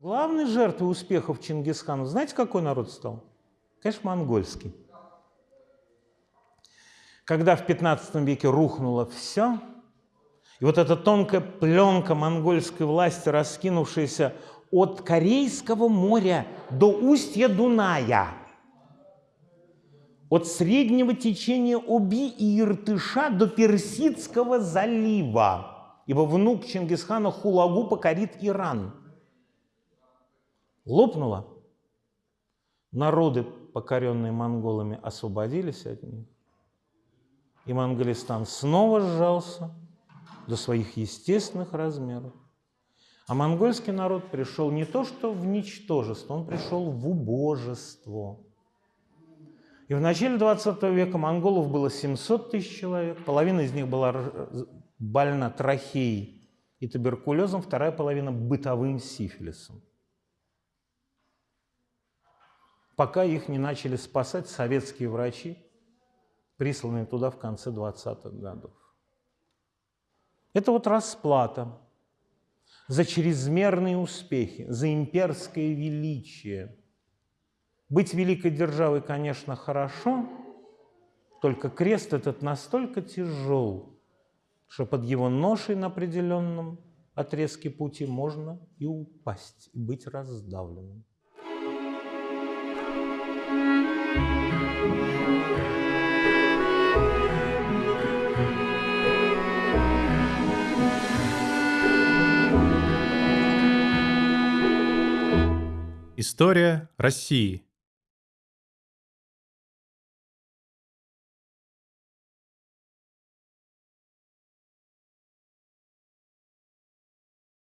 Главной жертвой успехов Чингисхана, знаете, какой народ стал? Конечно, монгольский. Когда в 15 веке рухнуло все, и вот эта тонкая пленка монгольской власти, раскинувшаяся от Корейского моря до устья Дуная, от среднего течения Оби и Иртыша до Персидского залива, ибо внук Чингисхана Хулагу покорит Иран – лопнула, народы, покоренные монголами, освободились от них, и Монголистан снова сжался до своих естественных размеров. А монгольский народ пришел не то что в ничтожество, он пришел в убожество. И в начале 20 века монголов было 700 тысяч человек, половина из них была больна трахеей и туберкулезом, вторая половина бытовым сифилисом. Пока их не начали спасать советские врачи, присланные туда в конце 20-х годов. Это вот расплата за чрезмерные успехи, за имперское величие. Быть великой державой, конечно, хорошо, только крест этот настолько тяжел, что под его ношей на определенном отрезке пути можно и упасть, и быть раздавленным. История России.